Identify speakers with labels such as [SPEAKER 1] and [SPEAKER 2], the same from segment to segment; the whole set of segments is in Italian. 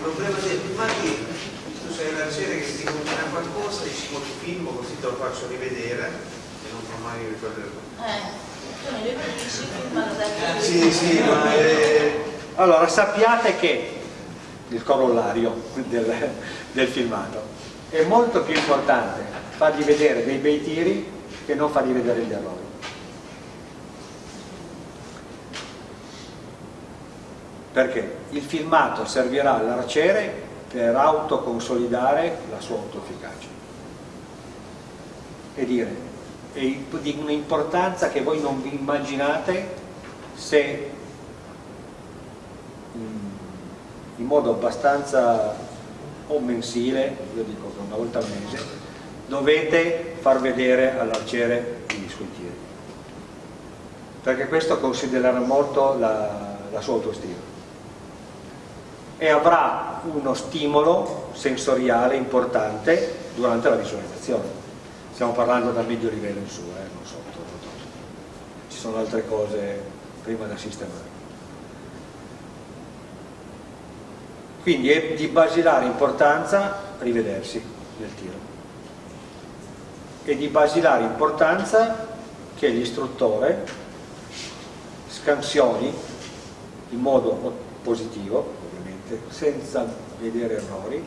[SPEAKER 1] problema del filmato è che tu sei l'arciere che ti combina qualcosa, dici mo ti filmo così te lo faccio rivedere e non fa mai ricordare.
[SPEAKER 2] Eh,
[SPEAKER 1] Sì, sì, ma è...
[SPEAKER 3] Allora sappiate che il corollario del, del filmato è molto più importante fargli vedere dei bei tiri che non fargli vedere gli errori. Perché il filmato servirà all'arciere per autoconsolidare la sua autoefficacia e dire è di un'importanza che voi non vi immaginate se in modo abbastanza o mensile, io dico che una volta al mese, dovete far vedere all'arciere i suoi tiri. Perché questo considererà molto la, la sua autostima. E avrà uno stimolo sensoriale importante durante la visualizzazione. Stiamo parlando dal medio livello in su, eh, non sotto. Ci sono altre cose prima da sistemare. Quindi è di basilare importanza rivedersi nel tiro. È di basilare importanza che l'istruttore scansioni in modo positivo, ovviamente, senza vedere errori,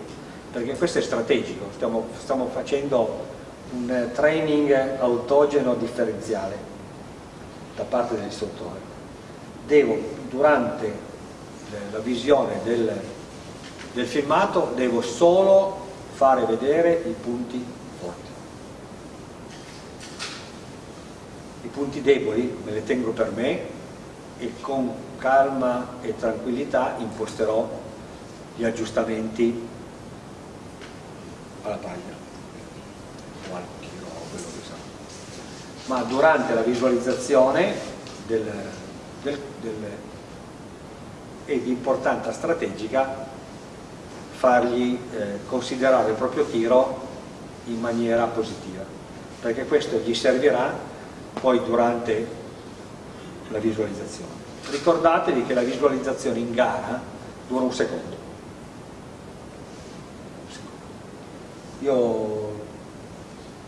[SPEAKER 3] perché questo è strategico, stiamo, stiamo facendo un training autogeno differenziale da parte dell'istruttore. Devo, durante la visione del del filmato devo solo fare vedere i punti forti. I punti deboli me li tengo per me e con calma e tranquillità imposterò gli aggiustamenti alla paglia. O al chilo quello che sa. Ma durante la visualizzazione del, del, del, è di importanza strategica fargli eh, considerare il proprio tiro in maniera positiva. Perché questo gli servirà poi durante la visualizzazione. Ricordatevi che la visualizzazione in gara dura un secondo io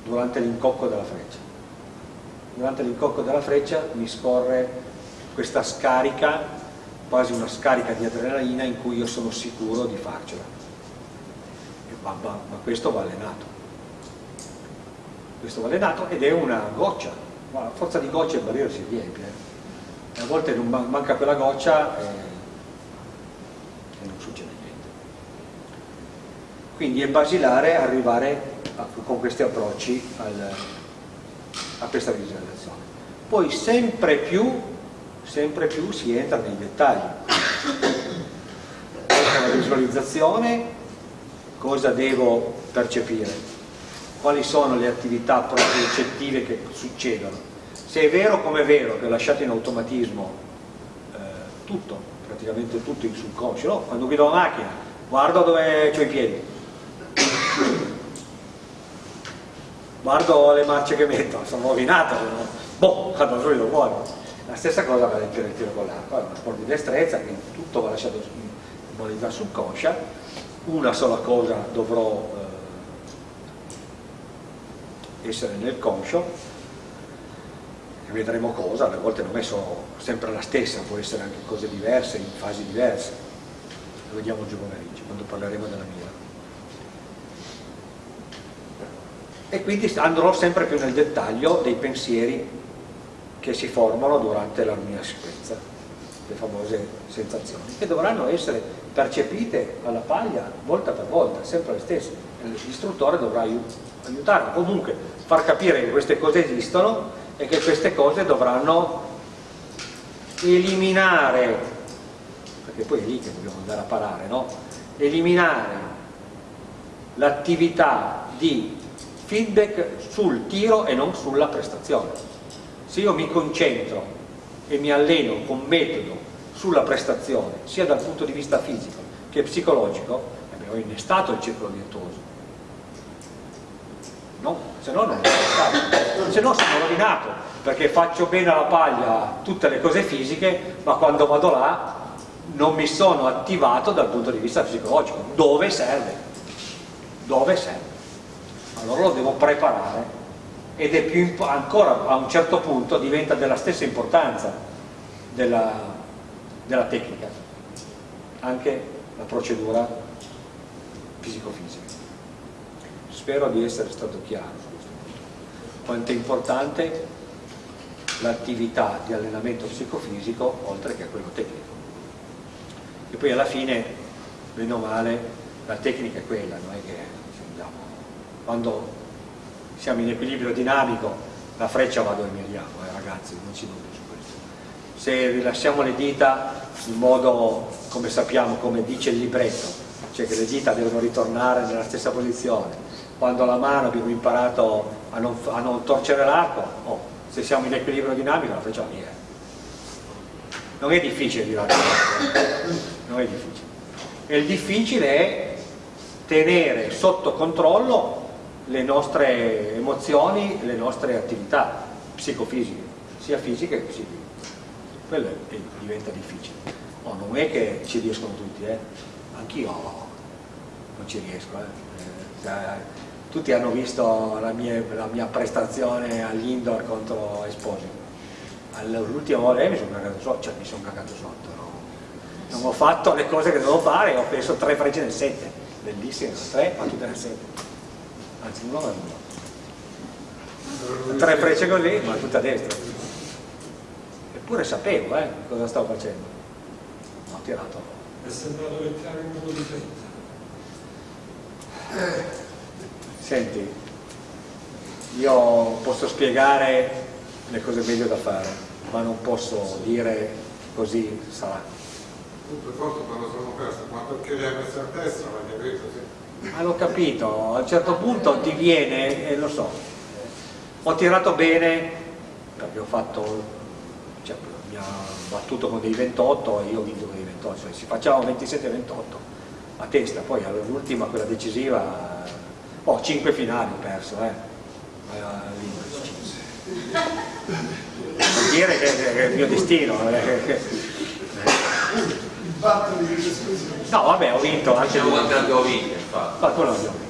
[SPEAKER 3] durante l'incocco della freccia. Durante l'incocco della freccia mi scorre questa scarica quasi una scarica di adrenalina in cui io sono sicuro di farcela. Ma, ma, ma questo va allenato questo va allenato ed è una goccia. Ma a forza di gocce il barriere si riempie eh. a volte non manca quella goccia e, e non succede niente quindi è basilare arrivare a, con questi approcci al, a questa visualizzazione poi sempre più sempre più si entra nei dettagli la visualizzazione cosa devo percepire, quali sono le attività propriocettive che succedono. Se è vero come è vero che ho lasciato in automatismo eh, tutto, praticamente tutto in subconscio, no? quando guido la macchina guardo dove ho i piedi, guardo le marce che metto, sono rovinato, no? boh, vado subito fuori. La stessa cosa vale per il tiro con l'arco, è uno sport di destrezza che tutto va lasciato in modalità subconscia una sola cosa dovrò eh, essere nel conscio e vedremo cosa, alle volte non è solo, sempre la stessa, può essere anche cose diverse, in fasi diverse lo vediamo oggi pomeriggio quando parleremo della mira e quindi andrò sempre più nel dettaglio dei pensieri che si formano durante la mia sequenza le famose sensazioni che dovranno essere percepite alla paglia volta per volta, sempre le stesse. L'istruttore dovrà aiutarlo, comunque far capire che queste cose esistono e che queste cose dovranno eliminare, perché poi è lì che dobbiamo andare a parare, no? eliminare l'attività di feedback sul tiro e non sulla prestazione. Se io mi concentro e mi alleno con metodo sulla prestazione, sia dal punto di vista fisico che psicologico, abbiamo innestato il circolo virtuoso. No? Se no non è se no sono rovinato, perché faccio bene alla paglia tutte le cose fisiche, ma quando vado là non mi sono attivato dal punto di vista psicologico. Dove serve? Dove serve? Allora lo devo preparare ed è più ancora a un certo punto diventa della stessa importanza della, della tecnica, anche la procedura psicofisica. Spero di essere stato chiaro su questo punto. Quanto è importante l'attività di allenamento psicofisico oltre che a quello tecnico. E poi alla fine, meno male, la tecnica è quella, non è che quando siamo in equilibrio dinamico la freccia va dove miriamo, eh, ragazzi, non ci dubbi su questo. Se rilasciamo le dita in modo, come sappiamo, come dice il libretto, cioè che le dita devono ritornare nella stessa posizione, quando la mano abbiamo imparato a non, a non torcere l'arco, oh, se siamo in equilibrio dinamico la freccia va via. Non è difficile tirare non è difficile. E il difficile è tenere sotto controllo le nostre emozioni, le nostre attività psicofisiche, sia fisiche che psichiche. Quello diventa difficile. Oh, non è che ci riescono tutti, eh? anch'io non ci riesco. Eh? Eh, tutti hanno visto la mia, la mia prestazione all'indoor contro Esposito. L'ultima volta mi sono cagato sotto, cioè mi sono cagato sotto, no? non ho fatto le cose che dovevo fare, ho preso tre frecce nel 7, bellissime, tre, ma tutte nel 7 anzi uno va uno tre frecce così ma tutta a destra eppure sapevo eh, cosa stavo facendo. Ho tirato.
[SPEAKER 4] È sembrato che tiravi in modo differente
[SPEAKER 3] senti io posso spiegare le cose meglio da fare ma non posso dire così sarà.
[SPEAKER 4] Tutto forte quando sono perso ma perché le hai messe a testa l'hai capito sì
[SPEAKER 3] ma l'ho capito, a un certo punto ti viene, e lo so, ho tirato bene ho fatto, cioè, mi ha battuto con dei 28 e io ho vinto con dei 28, cioè si facciamo 27-28 a testa, poi all'ultima, quella decisiva, ho oh, 5 finali ho perso, eh. Vuol dire che, è il mio destino. Eh, No, vabbè, ho vinto anche
[SPEAKER 5] due. Quante abbiamo vinto, infatti.
[SPEAKER 3] Ma quello abbiamo vinto.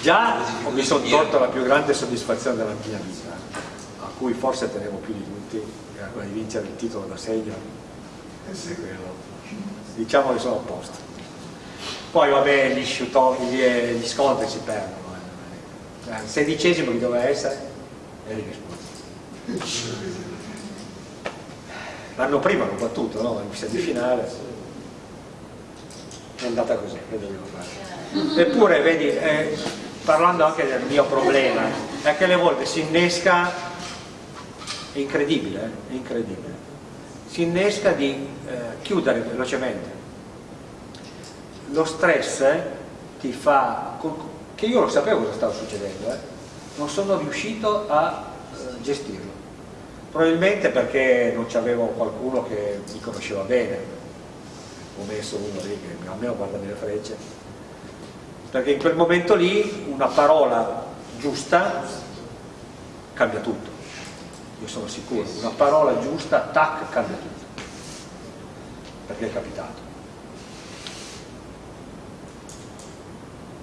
[SPEAKER 3] Già mi sono tolto la più grande soddisfazione della mia vita, a cui forse tenevo più di tutti, era quella di vincere il titolo da segno. Diciamo che sono a posto. Poi vabbè, gli, shootoff, gli, gli scontri si perdono. Eh. Il sedicesimo che doveva essere, eri risposto. L'anno prima hanno battuto, no? In semifinale. È andata così. Eppure, vedi, eh, parlando anche del mio problema, è che alle volte si innesca, è incredibile, eh? è incredibile, si innesca di eh, chiudere velocemente. Lo stress eh, ti fa, che io lo sapevo cosa stava succedendo, eh? non sono riuscito a eh, gestirlo probabilmente perché non c'avevo qualcuno che mi conosceva bene. Ho messo uno lì che almeno guarda le frecce. Perché in quel momento lì una parola giusta cambia tutto. Io sono sicuro una parola giusta, tac, cambia tutto. Perché è capitato.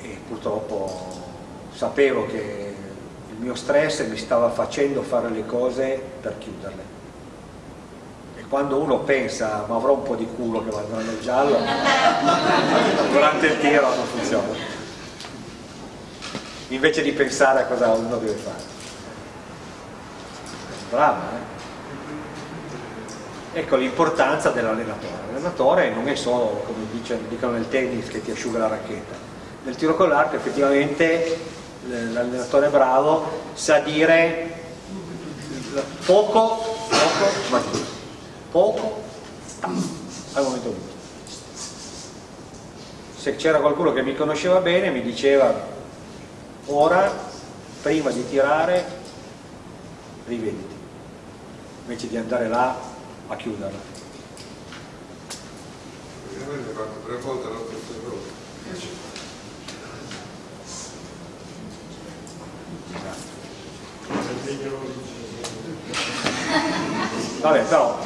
[SPEAKER 3] E purtroppo sapevo che mio stress mi stava facendo fare le cose per chiuderle. E quando uno pensa ma avrò un po' di culo che va nel giallo durante il tiro non funziona. Invece di pensare a cosa uno deve fare. Bravo eh? ecco l'importanza dell'allenatore. L'allenatore non è solo come dicono nel tennis che ti asciuga la racchetta. Nel tiro con l'arco effettivamente l'allenatore bravo sa dire poco, poco, poco al momento giusto. Se c'era qualcuno che mi conosceva bene mi diceva ora, prima di tirare, rivediti, invece di andare là a chiuderla.
[SPEAKER 4] Ovviamente fatto tre volte la
[SPEAKER 3] Vabbè, però.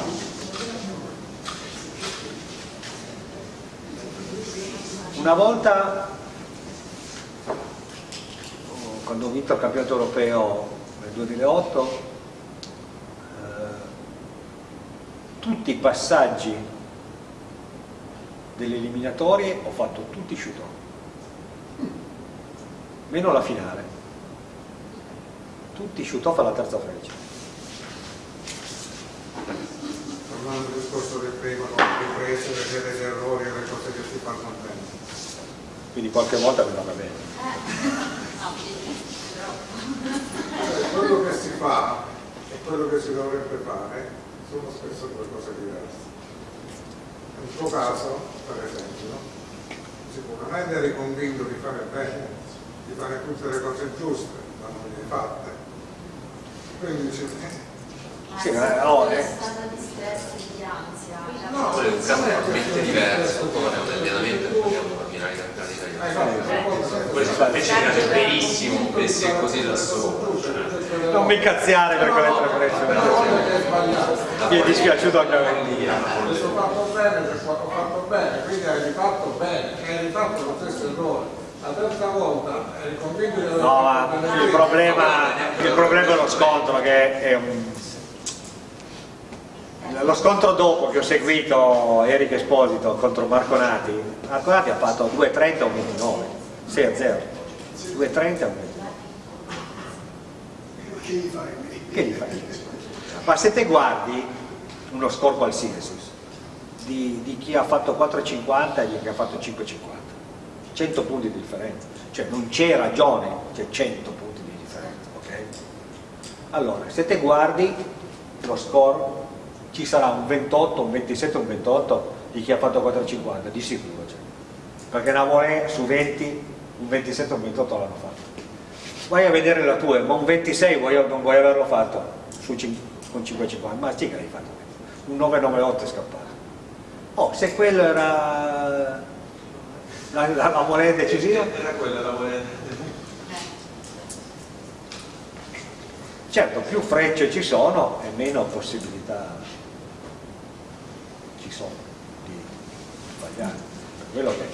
[SPEAKER 3] Una volta, quando ho vinto il campionato europeo nel 2008, eh, tutti i passaggi delle eliminatorie ho fatto tutti i shoot meno la finale tutti shoot off alla terza freccia
[SPEAKER 4] Tornando al discorso del prima, le riprese, vedere gli errori e le cose che si fanno bene.
[SPEAKER 3] quindi qualche volta mi va bene.
[SPEAKER 4] Cioè, quello che si fa e quello che si dovrebbe fare sono spesso due cose diverse. Nel tuo caso, per esempio, sicuramente eri convinto di fare bene, di fare tutte le cose giuste, ma non le hai fatte. Quindi eh,
[SPEAKER 3] Sì, ma no,
[SPEAKER 5] è
[SPEAKER 3] eh.
[SPEAKER 5] stata di stress e di ansia.
[SPEAKER 4] no,
[SPEAKER 6] è un caso
[SPEAKER 4] è
[SPEAKER 6] totalmente
[SPEAKER 4] che-
[SPEAKER 6] diverso, poi è un allenamento e parliamo di campionati di campionati italiani.
[SPEAKER 4] senza-
[SPEAKER 6] invece piace benissimo, messi così da sopra. cioè,
[SPEAKER 3] non mi incazziare per quelle
[SPEAKER 4] che sbagliato.
[SPEAKER 3] mi è dispiaciuto anche a me
[SPEAKER 4] ho fatto bene, ho fatto bene, quindi hai rifatto bene, hai rifatto lo stesso errore. La terza volta eri convinto di aver
[SPEAKER 3] No, ma il problema, il problema è lo scontro che è un... Lo scontro dopo che ho seguito Eric Esposito contro Marco Nati, Marco Nati ha fatto 2.30 o 29, 6 a 0. 2.30 o 29.
[SPEAKER 7] Che gli fai?
[SPEAKER 3] Che gli fai? Ma se te guardi uno score qualsiasi di, di chi ha fatto 4,50 e di chi ha fatto 5,50, 100 punti di differenza, cioè non c'è ragione, c'è 100 punti di differenza, ok? Allora, se te guardi lo score ci sarà un 28, un 27, un 28 di chi ha fatto 4,50, di sicuro c'è. Perché Navolè su 20, un 27 un 28 l'hanno fatto vai a vedere la tua, ma un 26 vuoi, non vuoi averlo fatto su cin- con 5,50, ma sì che l'hai fatto, un 998 è scappato. Oh, se quello era la, la, la moneta decisiva,
[SPEAKER 1] Era quella la moneta.
[SPEAKER 3] certo più frecce ci sono e meno possibilità ci sono di sbagliare. Per quello che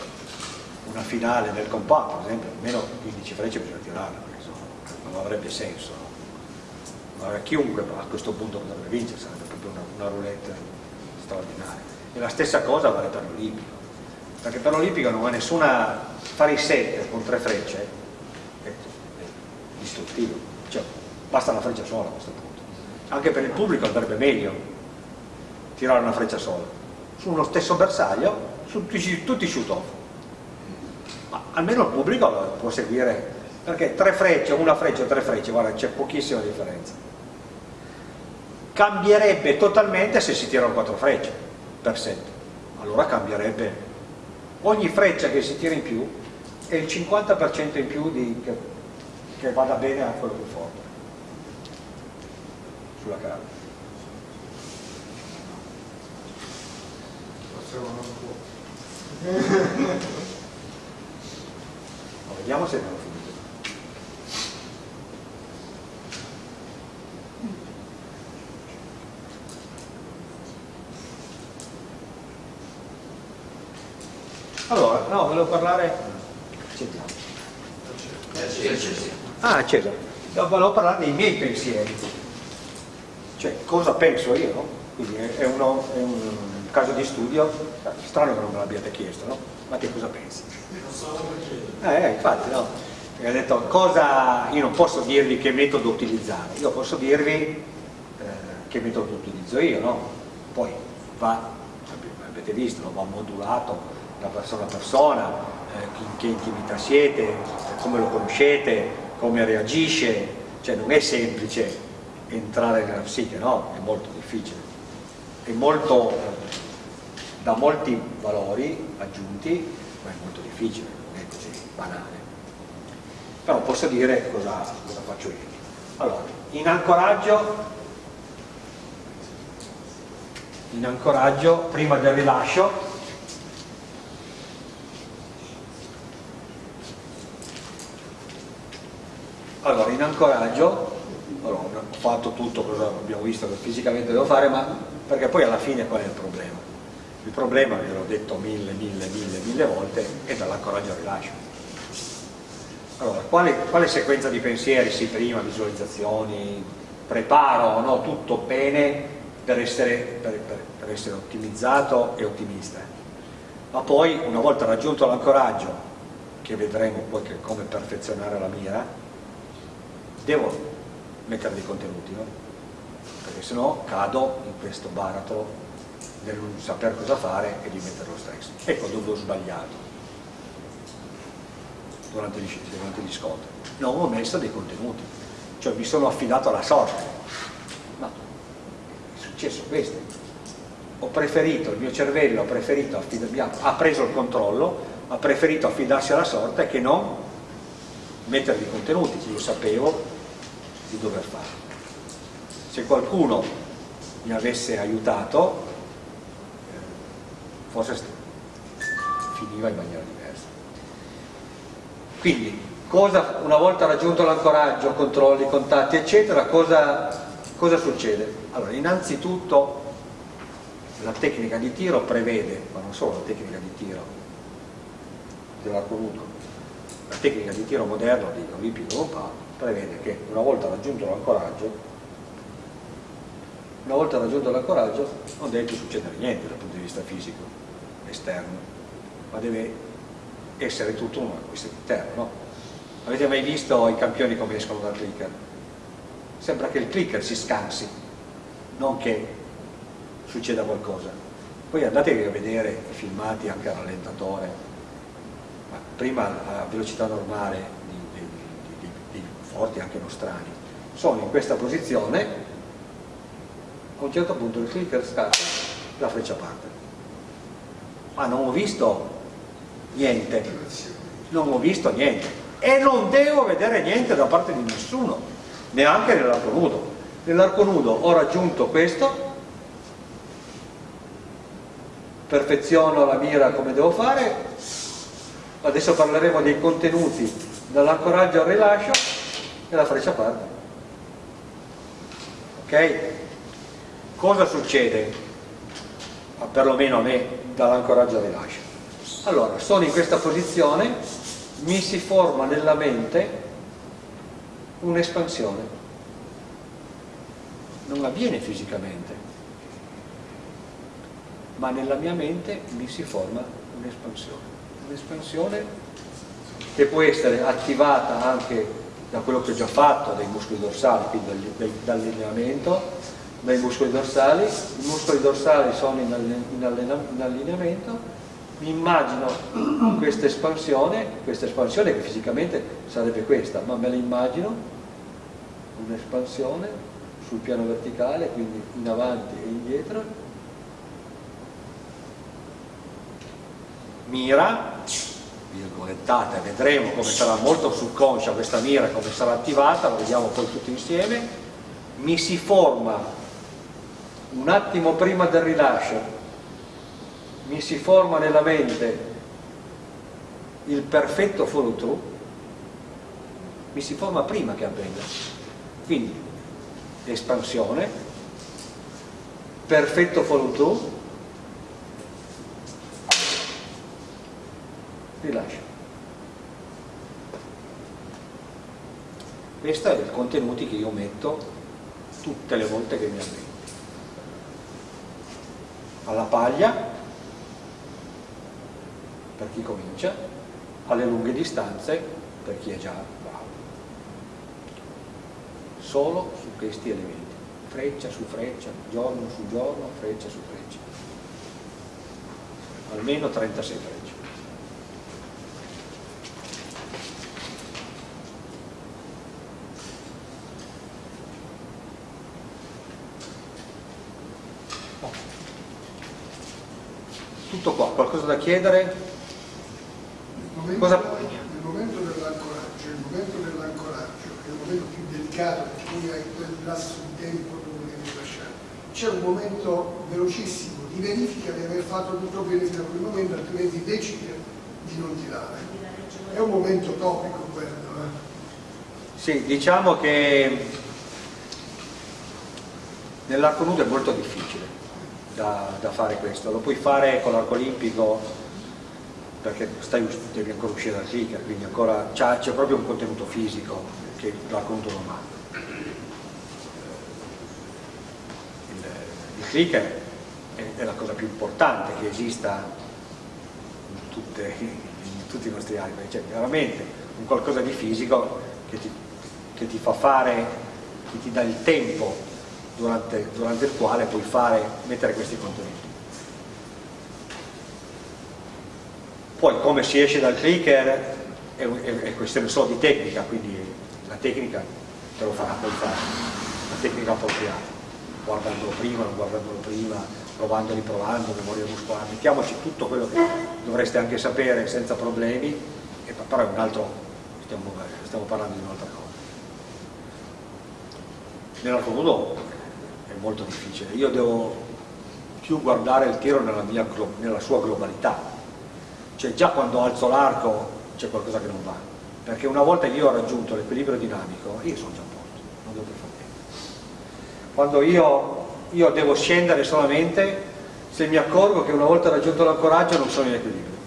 [SPEAKER 3] una finale del compatto, per esempio, almeno 15 frecce bisogna perché sennò non avrebbe senso. no? Allora, chiunque a questo punto potrebbe vincere, sarebbe proprio una, una roulette straordinaria. E la stessa cosa vale per l'Olimpico, perché per l'Olimpico non ha nessuna... fare i set con tre frecce è, distruttivo, cioè basta una freccia sola a questo punto. Anche per il pubblico andrebbe meglio tirare una freccia sola, su uno stesso bersaglio, su tutti, tutti shoot off ma almeno il pubblico può seguire perché tre frecce, una freccia, tre frecce, guarda c'è pochissima differenza. Cambierebbe totalmente se si tirano quattro frecce per set. Allora cambierebbe ogni freccia che si tira in più è il 50% in più di, che, che vada bene a quello più forte. Sulla carta vediamo se abbiamo finito Allora, no, volevo parlare... Sentiamo. Ah, Cesare, no, volevo parlare dei miei pensieri. Cioè, cosa penso io, no? Quindi è, uno- è un caso di studio, strano che non me l'abbiate chiesto, no? Ma te cosa pensi? Eh, infatti, no. E ha detto, cosa... Io non posso dirvi che metodo utilizzare, io posso dirvi eh, che metodo utilizzo io, no? Poi va, avete visto, va modulato da persona a persona, eh, in che intimità siete, come lo conoscete, come reagisce, cioè non è semplice entrare nella psiche, no? È molto difficile. È molto, eh, da molti valori aggiunti, ma è molto difficile, non è così banale. Però posso dire cosa, cosa faccio io. Allora, in ancoraggio, in ancoraggio, prima del rilascio, allora in ancoraggio, allora, ho fatto tutto cosa abbiamo visto che fisicamente devo fare, ma perché poi alla fine qual è il problema? Il problema, ve l'ho detto mille, mille, mille, mille volte, è dall'ancoraggio al rilascio. Allora, quale, quale, sequenza di pensieri? Sì, prima, visualizzazioni, preparo, no? tutto bene per essere, per, per, per essere ottimizzato e ottimista. Ma poi, una volta raggiunto l'ancoraggio, che vedremo poi che come perfezionare la mira, devo mettere dei contenuti, no? perché sennò cado in questo baratro del non sapere cosa fare e di mettere lo stress. Ecco dove ho sbagliato durante gli, durante gli scontri. Non ho messo dei contenuti, cioè mi sono affidato alla sorte. Ma è successo questo. Ho preferito, il mio cervello ha, preferito ha preso il controllo, ha preferito affidarsi alla sorte che non mettere dei contenuti io sapevo di dover fare. Se qualcuno mi avesse aiutato, forse finiva in maniera diversa. Quindi, cosa, una volta raggiunto l'ancoraggio, controlli, contatti, eccetera, cosa, cosa succede? Allora, innanzitutto la tecnica di tiro prevede, ma non solo la tecnica di tiro dell'arco nudo, la tecnica di tiro moderno di Olimpico Lompà prevede che una volta raggiunto l'ancoraggio una volta raggiunto l'ancoraggio non deve più succedere niente dal punto di vista fisico esterno, ma deve essere tutto un acquisto interno. No? Avete mai visto i campioni come escono dal clicker? Sembra che il clicker si scansi, non che succeda qualcosa. Poi andatevi a vedere i filmati anche a rallentatore, ma prima a velocità normale forti anche nostrani, sono in questa posizione, a un certo punto il clicker scatta, la freccia parte ma non ho visto niente, non ho visto niente e non devo vedere niente da parte di nessuno, neanche nell'arco nudo. Nell'arco nudo ho raggiunto questo, perfeziono la mira come devo fare, adesso parleremo dei contenuti dall'ancoraggio al rilascio e la freccia parte. Ok? Cosa succede? Ma perlomeno a me dall'ancoraggio al rilascio. Allora, sono in questa posizione, mi si forma nella mente un'espansione. Non avviene fisicamente, ma nella mia mente mi si forma un'espansione. Un'espansione che può essere attivata anche da quello che ho già fatto, dai muscoli dorsali, quindi dall'allineamento, dai muscoli dorsali, i muscoli dorsali sono in, in allineamento, mi immagino questa espansione, questa espansione che fisicamente sarebbe questa, ma me la immagino, un'espansione sul piano verticale, quindi in avanti e indietro, mira, virgolettata, vedremo come sarà molto subconscia questa mira, come sarà attivata, lo vediamo poi tutti insieme, mi si forma un attimo prima del rilascio mi si forma nella mente il perfetto follow through mi si forma prima che avvenga. Quindi espansione perfetto follow through rilascio questo è il contenuti che io metto tutte le volte che mi avvengo alla paglia per chi comincia, alle lunghe distanze per chi è già bravo. Solo su questi elementi, freccia su freccia, giorno su giorno, freccia su freccia. Almeno 36 frecce. tutto qua, qualcosa da chiedere?
[SPEAKER 7] Il momento, momento dell'ancoraggio, il momento dell'ancoraggio è il momento più delicato tu hai quel lasso di tempo dove devi lasciare. C'è un momento velocissimo di verifica di aver fatto tutto bene fino a quel momento, altrimenti decide di non tirare. È un momento topico quello. Eh?
[SPEAKER 3] Sì, diciamo che nell'arco nudo è molto difficile da, da fare questo, lo puoi fare con l'arco olimpico perché stai, devi ancora uscire dal clicker, quindi c'è proprio un contenuto fisico che l'arco nudo non ha. Il, il clicker è, è, la cosa più importante che esista in, tutte, in tutti i nostri alberi, cioè veramente un qualcosa di fisico che ti, che ti fa fare, che ti dà il tempo durante, durante il quale puoi fare, mettere questi contenuti. Poi come si esce dal clicker è, è, è questione solo di tecnica, quindi la tecnica te lo farà poi fare, la tecnica appropriata, guardandolo prima, non guardandolo prima, provando, memoria muscolare, mettiamoci tutto quello che dovreste anche sapere senza problemi, e, però è un altro, stiamo, stiamo parlando di un'altra cosa. Nell'arco nudo molto difficile, io devo più guardare il tiro nella, mia, nella sua globalità, cioè già quando alzo l'arco c'è qualcosa che non va, perché una volta io ho raggiunto l'equilibrio dinamico, io sono già a posto, non devo più fare niente. Quando io, io devo scendere solamente se mi accorgo che una volta raggiunto l'ancoraggio non sono in equilibrio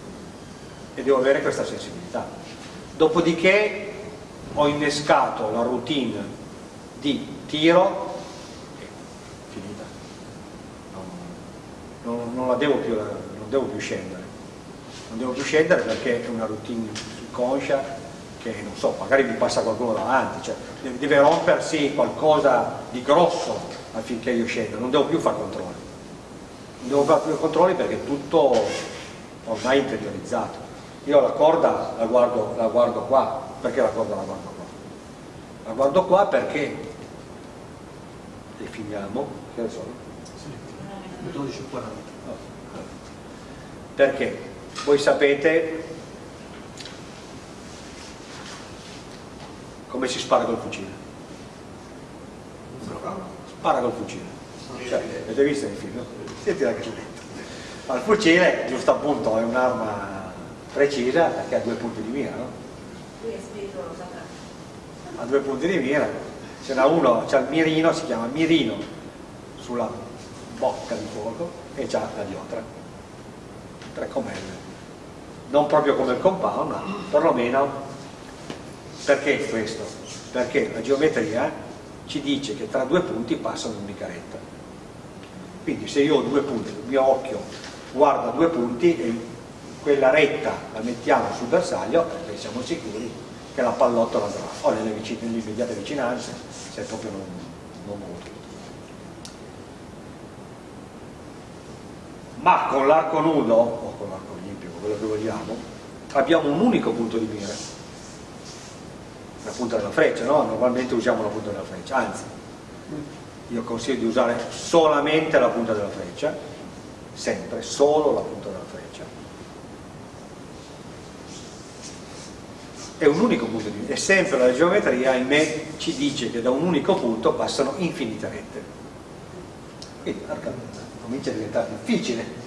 [SPEAKER 3] e devo avere questa sensibilità. Dopodiché ho innescato la routine di tiro e finita. Non, non, la devo più, non devo più scendere non devo più scendere perché è una routine conscia che non so, magari mi passa qualcuno davanti, cioè deve rompersi qualcosa di grosso affinché io scenda, non devo più fare controlli. Non devo fare più controlli perché è tutto ormai interiorizzato. Io la corda la guardo, la guardo qua, perché la corda la guardo qua? La guardo qua perché definiamo, che ne so? 12.40. Perché? voi sapete come si spara col fucile spara col fucile cioè, avete visto il film? senti la caselletta al fucile giusto appunto è un'arma precisa perché ha due punti di mira no? ha due punti di mira ce n'ha uno, c'ha il mirino si chiama mirino sulla bocca di fuoco e c'ha la diotra tre comelle non proprio come il compound, ma perlomeno perché questo? Perché la geometria ci dice che tra due punti passa un'unica retta. Quindi se io ho due punti, il mio occhio guarda due punti e quella retta la mettiamo sul bersaglio perché siamo sicuri che la pallottola andrà o nelle, vicine, nelle immediate vicinanze se proprio non, non molto. Ma con l'arco nudo o con l'arco quello che vogliamo, abbiamo un unico punto di mira, la punta della freccia, no? Normalmente usiamo la punta della freccia, anzi, io consiglio di usare solamente la punta della freccia, sempre, solo la punta della freccia. È un unico punto di mira, e sempre la geometria, ahimè, ci dice che da un unico punto passano infinite rette. Quindi, comincia a diventare difficile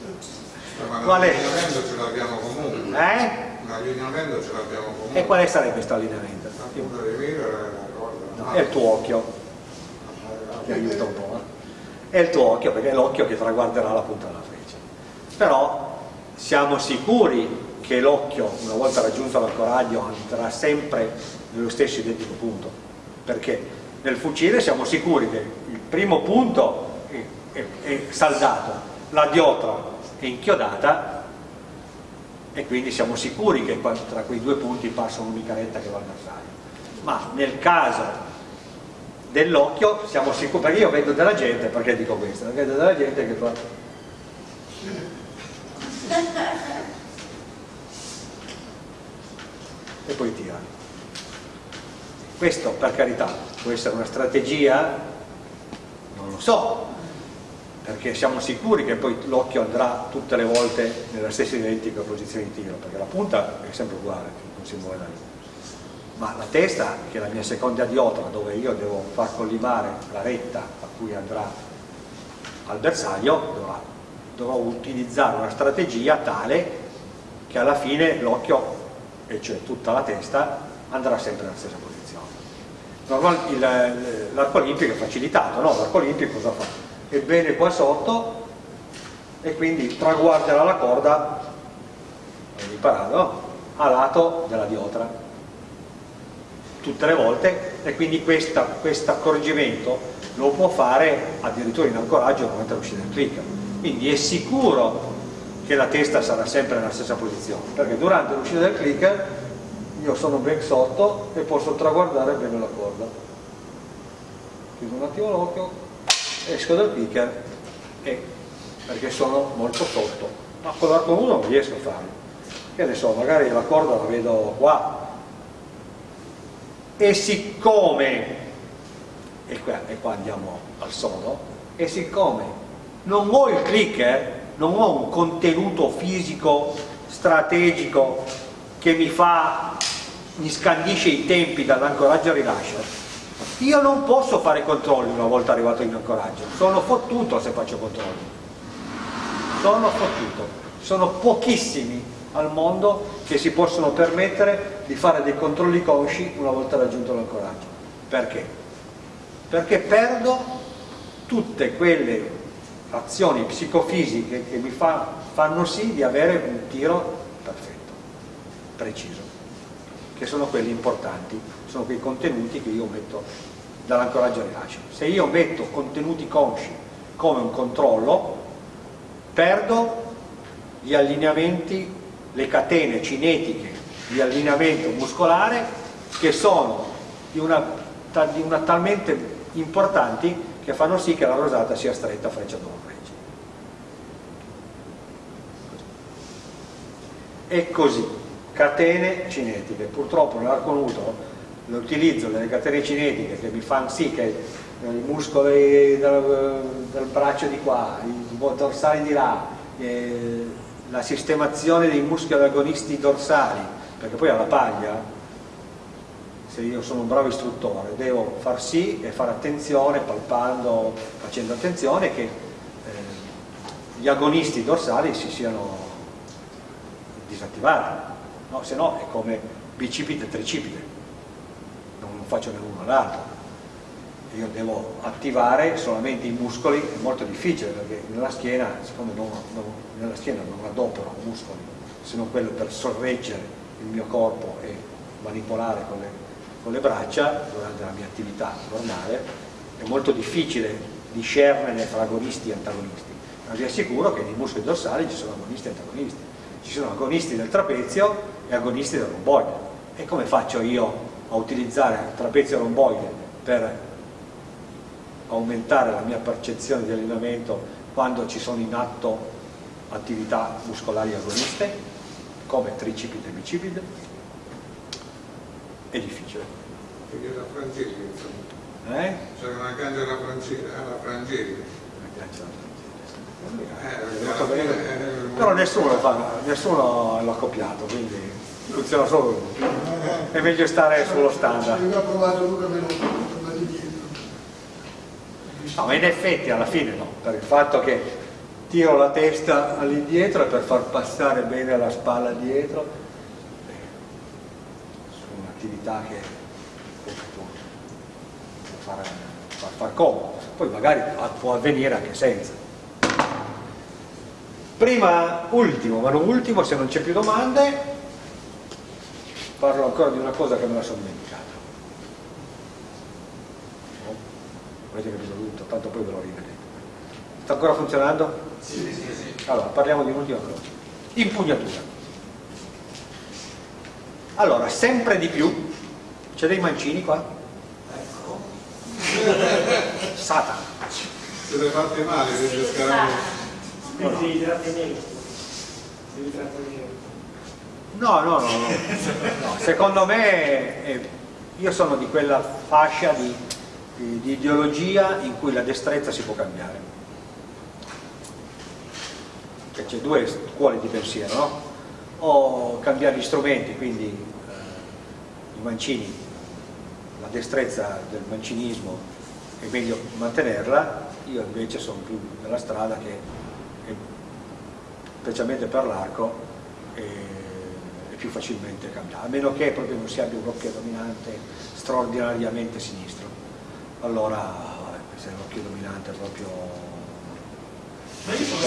[SPEAKER 4] ma
[SPEAKER 3] qual è?
[SPEAKER 4] l'allineamento ce l'abbiamo comunque.
[SPEAKER 3] Eh?
[SPEAKER 4] L'allineamento ce l'abbiamo comunque.
[SPEAKER 3] E quale sarebbe questo allineamento? No, è il tuo occhio, ti aiuta un po'. Eh? È il tuo occhio perché è l'occhio che traguarderà la punta della freccia. Però siamo sicuri che l'occhio, una volta raggiunto l'ancoraggio, andrà sempre nello stesso identico punto. Perché nel fucile siamo sicuri che il primo punto è, è, saldato, la diotra è inchiodata e quindi siamo sicuri che tra quei due punti passa un'unica retta che va al bersaglio. Ma nel caso dell'occhio siamo sicuri perché io vedo della gente perché dico questo? Vedo della gente che fa e poi tira. Questo per carità può essere una strategia non lo so perché siamo sicuri che poi l'occhio andrà tutte le volte nella stessa identica posizione di tiro, perché la punta è sempre uguale, non si muove da lì. Ma la testa, che è la mia seconda diotra, dove io devo far collimare la retta a cui andrà al bersaglio, dovrà, dovrò utilizzare una strategia tale che alla fine l'occhio, e cioè tutta la testa, andrà sempre nella stessa posizione. L'arco olimpico è facilitato, no? L'arco olimpico cosa fa? Ebbene qua sotto e quindi traguarderà la corda, no? a lato della diotra tutte le volte e quindi questo accorgimento lo può fare addirittura in ancoraggio durante l'uscita del clicker. Quindi è sicuro che la testa sarà sempre nella stessa posizione perché durante l'uscita del clicker io sono ben sotto e posso traguardare bene la corda. Chiudo un attimo l'occhio esco dal clicker e perché sono molto sotto ma con l'arco nudo non riesco a farlo. Che ne so, magari la corda la vedo qua. E siccome e qua, e qua andiamo al sodo e siccome non ho il clicker non ho un contenuto fisico strategico che mi fa mi scandisce i tempi dall'ancoraggio al rilascio io non posso fare controlli una volta arrivato in ancoraggio sono fottuto se faccio controlli sono fottuto sono pochissimi al mondo che si possono permettere di fare dei controlli consci una volta raggiunto l'ancoraggio. Perché? Perché perdo tutte quelle azioni psicofisiche che mi fa, fanno sì di avere un tiro perfetto, preciso, che sono quelli importanti, sono quei contenuti che io metto dall'ancoraggio al rilascio. Se io metto contenuti consci come un controllo, perdo gli allineamenti le catene cinetiche di allineamento muscolare che sono di una, di una talmente importanti che fanno sì che la rosata sia stretta freccia dopo freccia. E così, catene cinetiche. Purtroppo nell'arco nudo l'utilizzo delle catene cinetiche che mi fanno sì che i muscoli del, del braccio di qua, i dorsali di là, eh, la sistemazione dei muscoli agonisti dorsali, perché poi alla paglia, se io sono un bravo istruttore, devo far sì e fare attenzione, palpando, facendo attenzione che eh, gli agonisti dorsali si siano disattivati, no? se no è come bicipite e tricipite, faccio né l'uno l'altro io devo attivare solamente i muscoli, è molto difficile perché nella schiena, siccome non, non, nella schiena non adopero muscoli, se non quello per sorreggere il mio corpo e manipolare con le, con le braccia durante la mia attività normale, è molto difficile discernere fra agonisti e antagonisti. Ma vi assicuro che nei muscoli dorsali ci sono agonisti e antagonisti. Ci sono agonisti del trapezio e agonisti del romboide. E come faccio io a utilizzare il trapezio romboide per aumentare la mia percezione di allenamento quando ci sono in atto attività muscolari agoniste come tricipite e bicipite è difficile.
[SPEAKER 4] Quindi la frangeli insomma.
[SPEAKER 3] Eh?
[SPEAKER 4] c'è una gancia alla frangeli alla frangeli
[SPEAKER 3] eh, però nessuno lo fa nessuno l'ha copiato quindi funziona solo lui è meglio stare sullo standard. No, ma in effetti alla fine no, per il fatto che tiro la testa all'indietro per far passare bene la spalla dietro, su un'attività che può far, far, far comodo, poi magari può avvenire anche senza. Prima, ultimo, ma non ultimo, se non c'è più domande, parlo ancora di una cosa che me la sono dimenticata. avete capito tutto, tanto poi ve lo rivedete. Sta ancora funzionando?
[SPEAKER 6] Sì, sì, sì.
[SPEAKER 3] Allora, parliamo di un'ultima cosa. Impugnatura. Allora, sempre di più, c'è dei mancini qua? Ecco. Satana.
[SPEAKER 4] siete fatti male siete scaramuzzi
[SPEAKER 8] Devi trattenere. Devi trattenere.
[SPEAKER 3] No, no, no, no. Secondo me eh, io sono di quella fascia di di ideologia in cui la destrezza si può cambiare. C'è due scuole di pensiero, no? O cambiare gli strumenti, quindi eh, i mancini, la destrezza del mancinismo è meglio mantenerla, io invece sono più nella strada che, che specialmente per l'arco è più facilmente cambiare, a meno che proprio non si abbia un occhio dominante straordinariamente sinistro allora vabbè, se l'occhio dominante è proprio Ma io sono